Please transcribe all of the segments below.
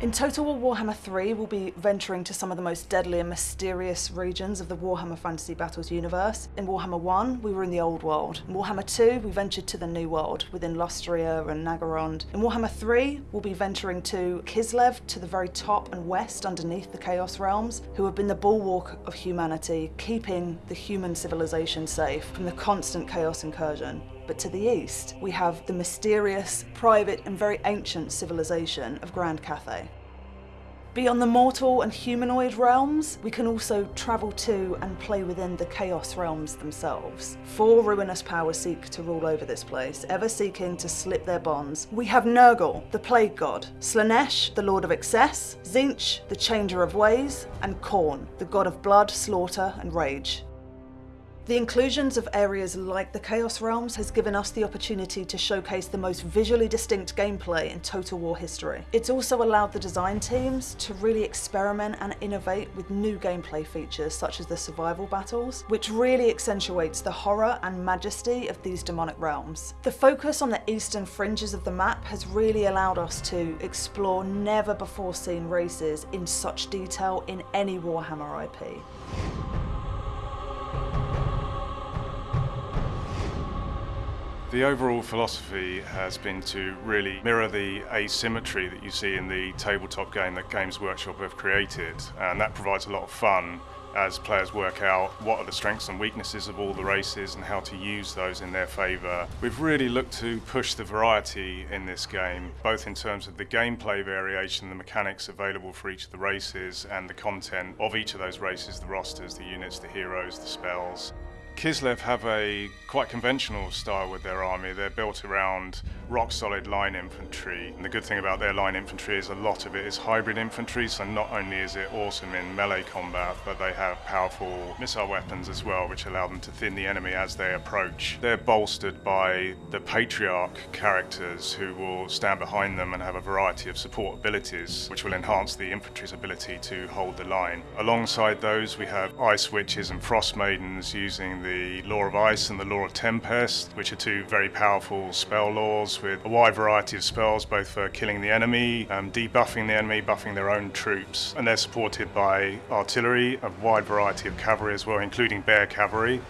In Total War Warhammer 3, we'll be venturing to some of the most deadly and mysterious regions of the Warhammer Fantasy Battles universe. In Warhammer 1, we were in the Old World. In Warhammer 2, we ventured to the New World, within Lustria and Naggarond. In Warhammer 3, we'll be venturing to Kislev, to the very top and west underneath the Chaos Realms, who have been the bulwark of humanity, keeping the human civilization safe from the constant Chaos incursion. But to the east, we have the mysterious, private and very ancient civilization of Grand Cathay. Beyond the mortal and humanoid realms, we can also travel to and play within the Chaos realms themselves. Four ruinous powers seek to rule over this place, ever seeking to slip their bonds. We have Nurgle, the Plague God, Slaanesh, the Lord of Excess, Tzeentch, the Changer of Ways, and Khorne, the God of Blood, Slaughter and Rage. The inclusions of areas like the Chaos Realms has given us the opportunity to showcase the most visually distinct gameplay in Total War history. It's also allowed the design teams to really experiment and innovate with new gameplay features such as the survival battles, which really accentuates the horror and majesty of these demonic realms. The focus on the eastern fringes of the map has really allowed us to explore never before seen races in such detail in any Warhammer IP. The overall philosophy has been to really mirror the asymmetry that you see in the tabletop game that Games Workshop have created and that provides a lot of fun as players work out what are the strengths and weaknesses of all the races and how to use those in their favour. We've really looked to push the variety in this game, both in terms of the gameplay variation, the mechanics available for each of the races and the content of each of those races, the rosters, the units, the heroes, the spells. Kislev have a quite conventional style with their army. They're built around rock solid line infantry. And the good thing about their line infantry is a lot of it is hybrid infantry, so not only is it awesome in melee combat, but they have powerful missile weapons as well, which allow them to thin the enemy as they approach. They're bolstered by the Patriarch characters who will stand behind them and have a variety of support abilities, which will enhance the infantry's ability to hold the line. Alongside those, we have Ice Witches and Frost Maidens using the the Lore of Ice and the Lore of Tempest, which are two very powerful spell lores with a wide variety of spells, both for killing the enemy, um, debuffing the enemy, buffing their own troops. And they're supported by artillery, a wide variety of cavalry as well, including bear cavalry,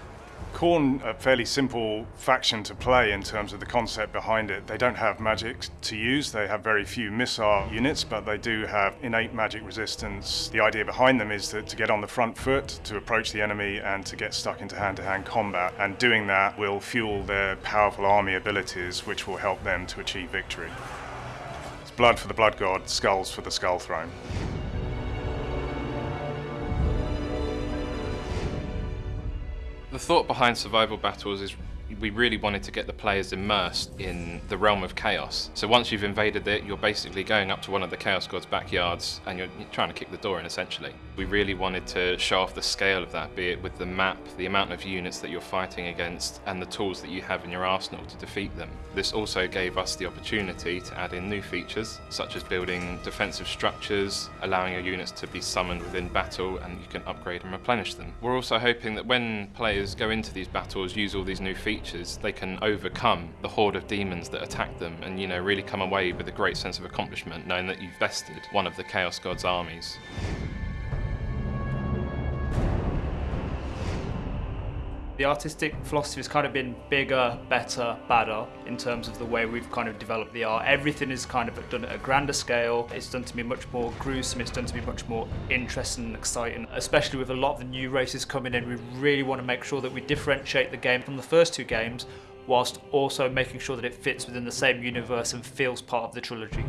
Khorne, a fairly simple faction to play in terms of the concept behind it. They don't have magic to use, they have very few missile units, but they do have innate magic resistance. The idea behind them is that to get on the front foot, to approach the enemy, and to get stuck into hand-to-hand -hand combat. And doing that will fuel their powerful army abilities, which will help them to achieve victory. It's blood for the Blood God, skulls for the Skull Throne. The thought behind survival battles is we really wanted to get the players immersed in the realm of chaos. So once you've invaded it, you're basically going up to one of the Chaos God's backyards and you're trying to kick the door in essentially. We really wanted to show off the scale of that, be it with the map, the amount of units that you're fighting against and the tools that you have in your arsenal to defeat them. This also gave us the opportunity to add in new features, such as building defensive structures, allowing your units to be summoned within battle and you can upgrade and replenish them. We're also hoping that when players go into these battles, use all these new features they can overcome the horde of demons that attack them and, you know, really come away with a great sense of accomplishment knowing that you've bested one of the Chaos God's armies. The artistic philosophy has kind of been bigger, better, badder in terms of the way we've kind of developed the art. Everything is kind of done at a grander scale. It's done to be much more gruesome. It's done to be much more interesting and exciting, especially with a lot of the new races coming in. We really want to make sure that we differentiate the game from the first two games whilst also making sure that it fits within the same universe and feels part of the trilogy.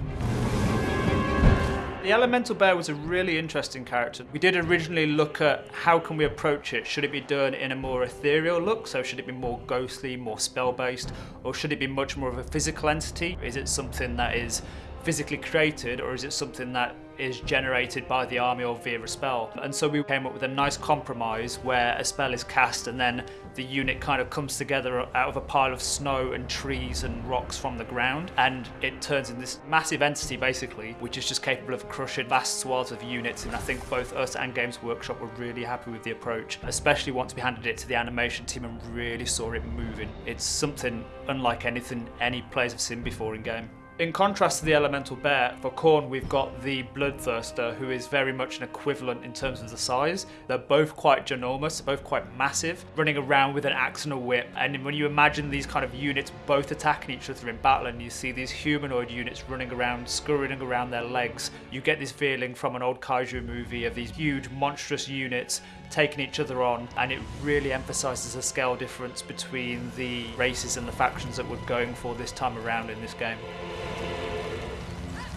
The Elemental Bear was a really interesting character. We did originally look at how can we approach it. Should it be done in a more ethereal look? So should it be more ghostly, more spell-based? Or should it be much more of a physical entity? Is it something that is physically created or is it something that is generated by the army or via a spell. And so we came up with a nice compromise where a spell is cast and then the unit kind of comes together out of a pile of snow and trees and rocks from the ground and it turns into this massive entity basically which is just capable of crushing vast swaths of units and I think both us and Games Workshop were really happy with the approach especially once we handed it to the animation team and really saw it moving. It's something unlike anything any players have seen before in game. In contrast to the Elemental Bear, for Khorne we've got the Bloodthirster, who is very much an equivalent in terms of the size. They're both quite ginormous, both quite massive, running around with an axe and a whip. And when you imagine these kind of units both attacking each other in battle, and you see these humanoid units running around, scurrying around their legs, you get this feeling from an old kaiju movie of these huge, monstrous units taking each other on, and it really emphasizes the scale difference between the races and the factions that we're going for this time around in this game.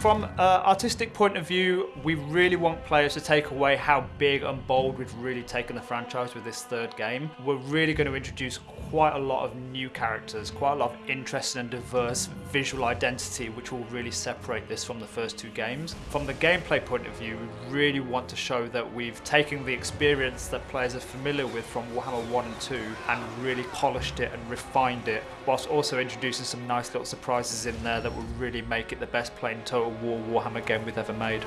From an artistic point of view, we really want players to take away how big and bold we've really taken the franchise with this third game. We're really going to introduce quite a lot of new characters, quite a lot of interesting and diverse visual identity, which will really separate this from the first two games. From the gameplay point of view, we really want to show that we've taken the experience that players are familiar with from Warhammer 1 and 2 and really polished it and refined it, whilst also introducing some nice little surprises in there that will really make it the best playing total war Warhammer game we've ever made.